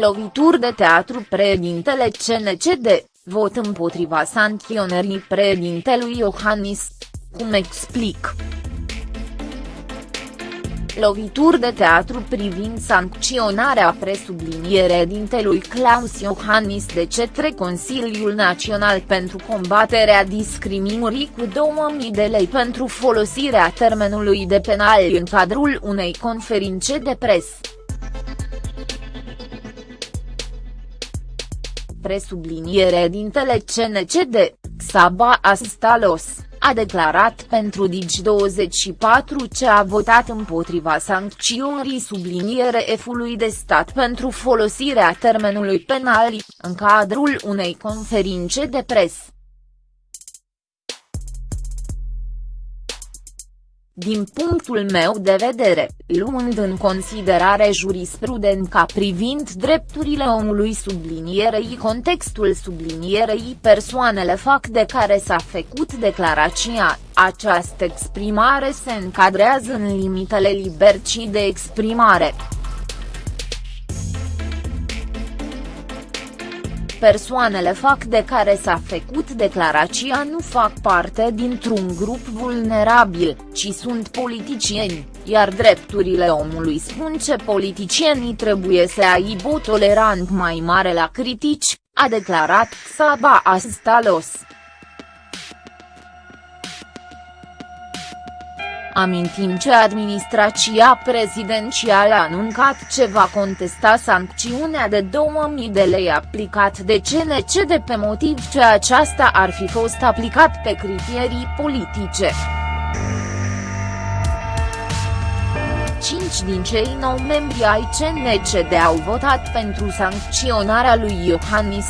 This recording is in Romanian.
Lovituri de teatru președintele CNCD, vot împotriva sancționării președintelui Iohannis. Cum explic? Lovituri de teatru privind sancționarea presublinierea dintelui Claus Iohannis de cetre Consiliul Național pentru combaterea discriminării cu 2000 de lei pentru folosirea termenului de penal în cadrul unei conferințe de presă. Presubliniere dintele CNCD, Xaba Astalos, a declarat pentru Digi24 ce a votat împotriva sancțiunii subliniere F-ului de stat pentru folosirea termenului penal, în cadrul unei conferințe de presă. Din punctul meu de vedere, luând în considerare jurisprudența privind drepturile omului sublinierei contextul sublinierei persoanele fac de care s-a făcut declarația, această exprimare se încadrează în limitele libertății de exprimare. Persoanele fac de care s-a făcut declarația nu fac parte dintr-un grup vulnerabil, ci sunt politicieni, iar drepturile omului spun ce politicienii trebuie să aibă o tolerant mai mare la critici, a declarat Xaba Astalos. Amintim ce administrația prezidențială a anuncat ce va contesta sancțiunea de 2000 de lei aplicat de CNC de pe motiv ce aceasta ar fi fost aplicat pe criterii politice. Cinci din cei nou membri ai CNCD au votat pentru sancționarea lui Iohannis.